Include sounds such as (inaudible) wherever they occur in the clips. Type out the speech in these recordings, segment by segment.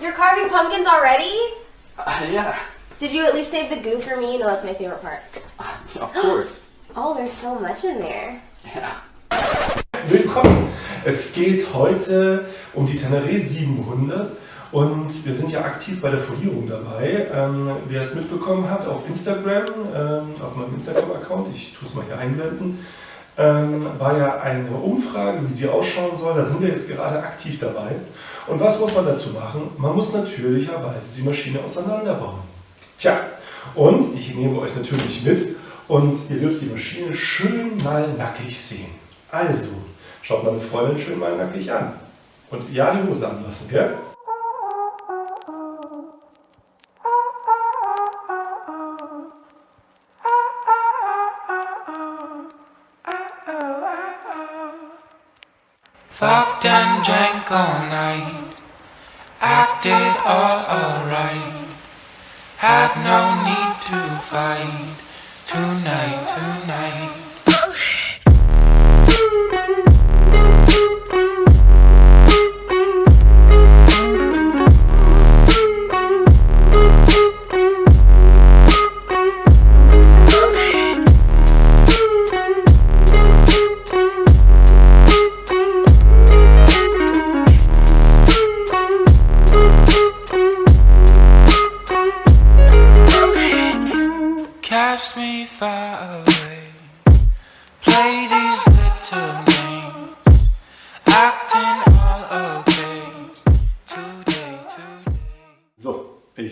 You're carving pumpkins already? Uh, yeah, Did you at least save the goo for me? You know that's my favorite part. of course. (gasps) Oh, there's so much in there. Yeah. Willkommen! Es geht heute um die Tenere 700 und wir sind ja aktiv bei der Folierung dabei. Ähm, wer es mitbekommen hat auf Instagram, ähm, auf meinem Instagram-Account, ich tue es mal hier einblenden, ähm, war ja eine Umfrage, wie sie ausschauen soll. Da sind wir jetzt gerade aktiv dabei. Und was muss man dazu machen? Man muss natürlicherweise die Maschine auseinanderbauen. Tja, und ich nehme euch natürlich mit und ihr dürft die Maschine schön mal nackig sehen. Also, schaut meine Freundin schön mal nackig an. Und ja, die Hose anlassen, gell? Fucked and drank all night. Acted all alright. Had no need to fight. Tonight, tonight.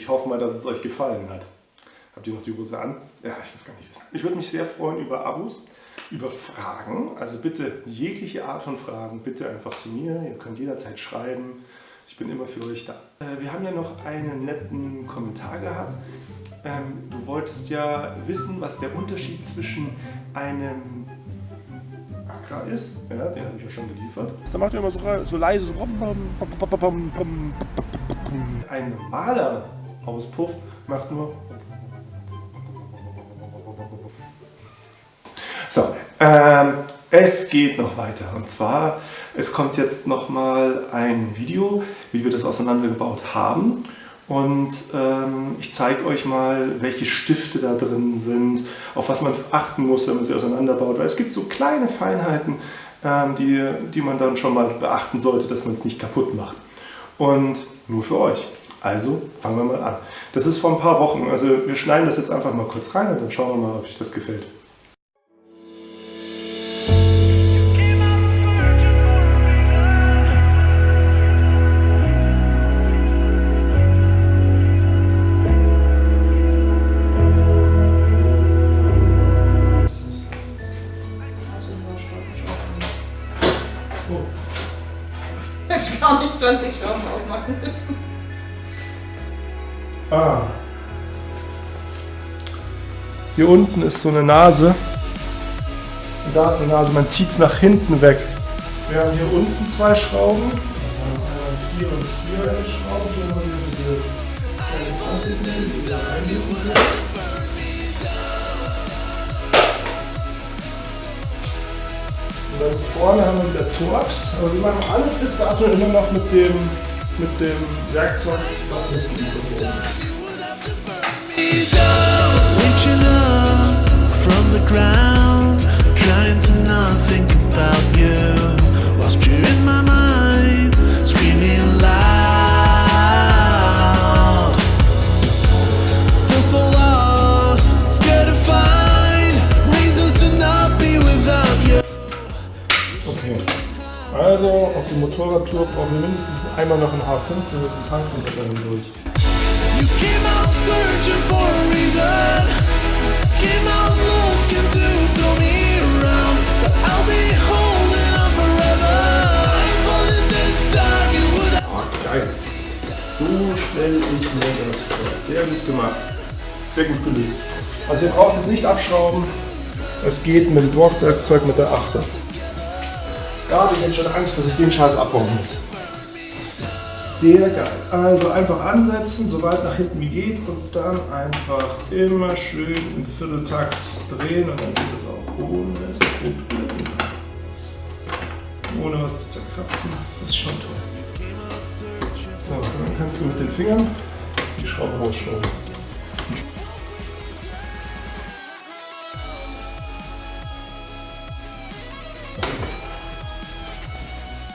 Ich hoffe mal, dass es euch gefallen hat. Habt ihr noch die Hose an? Ja, ich weiß gar nicht wissen. Ich würde mich sehr freuen über Abos, über Fragen. Also bitte jegliche Art von Fragen, bitte einfach zu mir. Ihr könnt jederzeit schreiben. Ich bin immer für euch da. Äh, wir haben ja noch einen netten Kommentar gehabt. Ähm, du wolltest ja wissen, was der Unterschied zwischen einem Accra ist. Ja, den habe ich ja schon geliefert. Da macht er immer so, so leise so. Ein normaler Auspuff macht nur. So, ähm, es geht noch weiter. Und zwar, es kommt jetzt nochmal ein Video, wie wir das auseinandergebaut haben. Und ähm, ich zeige euch mal, welche Stifte da drin sind, auf was man achten muss, wenn man sie auseinanderbaut. Weil es gibt so kleine Feinheiten, ähm, die, die man dann schon mal beachten sollte, dass man es nicht kaputt macht. Und nur für euch. Also fangen wir mal an. Das ist vor ein paar Wochen. Also wir schneiden das jetzt einfach mal kurz rein und dann schauen wir mal, ob euch das gefällt. Hätte ich gar nicht 20 Schrauben aufmachen müssen. Ah. Hier unten ist so eine Nase. Und da ist eine Nase, man zieht es nach hinten weg. Wir haben hier unten zwei Schrauben. Einmal Hier und hier eine Schraube. Hier haben wir diese können. Und dann vorne haben wir wieder Torx. Aber wir machen alles bis dato immer noch mit dem, mit dem Werkzeug, mitgeliefert wurde. Reaching up from the ground, trying to not think about Also auf die Motorradtour brauchen wir mindestens einmal noch ein H5 mit dem Tank und dann durch. You came out searching for a reason. Came out looking to throw me around. But I'll be holding on forever. If only this time you would Ah, geil. So stelle ich mir das vor. Sehr gut gemacht. Sehr gut gelöst. Also ihr braucht es nicht abschrauben. Es geht mit dem Borgwerkzeug mit der Achter. Da habe ich jetzt schon Angst, dass ich den Scheiß abbauen muss. Sehr geil. Also einfach ansetzen, so weit nach hinten wie geht und dann einfach immer schön im Vierteltakt drehen und dann geht es auch ohne. Ohne was zu zerkratzen. Das ist schon toll. So, dann kannst du mit den Fingern die Schraube rausschrauben.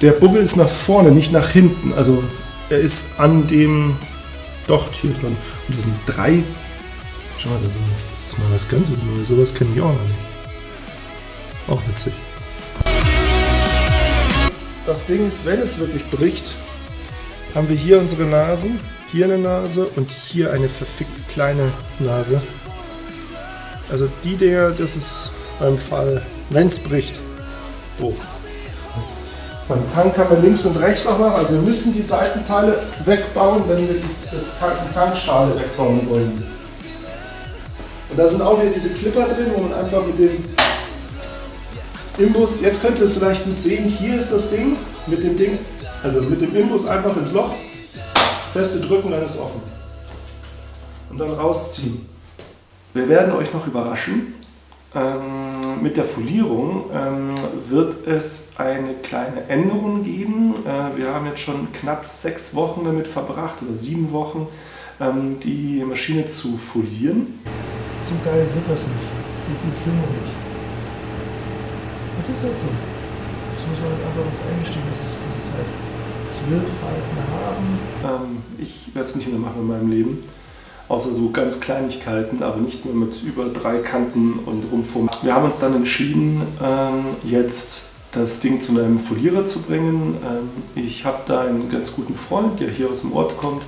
Der Bubbel ist nach vorne, nicht nach hinten. Also er ist an dem Docht hier dran. Und das sind drei. Schau mal, das ist, mal was ganz. Sowas kenne ich auch noch nicht. Auch witzig. Das, das Ding ist, wenn es wirklich bricht, haben wir hier unsere Nasen, hier eine Nase und hier eine verfickt kleine Nase. Also die Dinger, das ist beim Fall, wenn es bricht, doof. Beim Tank haben wir links und rechts auch noch, also wir müssen die Seitenteile wegbauen, wenn wir das Tank, die Tankschale wegbauen wollen. Und da sind auch wieder diese Clipper drin, wo man einfach mit dem Imbus, jetzt könnt ihr es vielleicht gut sehen, hier ist das Ding, mit dem Ding, also mit dem Imbus einfach ins Loch, feste drücken, dann ist offen. Und dann rausziehen. Wir werden euch noch überraschen. Ähm, mit der Folierung ähm, wird es eine kleine Änderung geben. Äh, wir haben jetzt schon knapp sechs Wochen damit verbracht oder sieben Wochen, ähm, die Maschine zu folieren. So geil wird das nicht. So gut sind wir nicht. Das ist halt so. Das muss man halt einfach uns eingestehen, dass es, dass es halt, es wird Falten haben. Ähm, ich werde es nicht mehr machen in meinem Leben. Außer so ganz Kleinigkeiten, aber nichts mehr mit über drei Kanten und Rumform. Wir haben uns dann entschieden, ähm, jetzt das Ding zu einem Folierer zu bringen. Ähm, ich habe da einen ganz guten Freund, der hier aus dem Ort kommt.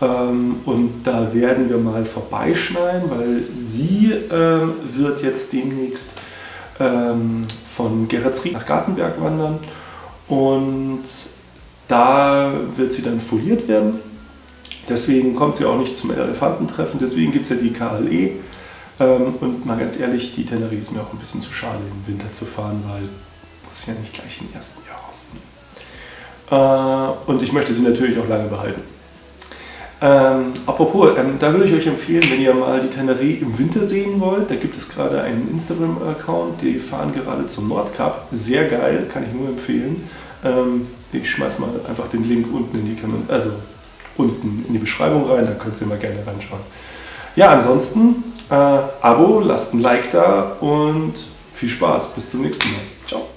Ähm, und da werden wir mal vorbeischneiden, weil sie wird jetzt demnächst von Geretsried nach Gartenberg wandern. Und da wird sie dann foliert werden. Deswegen kommt sie auch nicht zum Elefantentreffen, deswegen gibt es ja die KLE. Ähm, und mal ganz ehrlich, die Teneriffa ist mir auch ein bisschen zu schade, im Winter zu fahren, weil das ist ja nicht gleich im ersten Jahr rausnehmen. Äh, und ich möchte sie natürlich auch lange behalten. Ähm, apropos, ähm, da würde ich euch empfehlen, wenn ihr mal die Teneré im Winter sehen wollt, da gibt es gerade einen Instagram-Account, die fahren gerade zum Nordkap. Sehr geil, kann ich nur empfehlen. Ähm, ich schmeiß mal einfach den Link unten in die Kamera, also unten in die Beschreibung rein, da könnt ihr mal gerne reinschauen. Ja, ansonsten äh, Abo, lasst ein Like da und viel Spaß. Bis zum nächsten Mal. Ciao.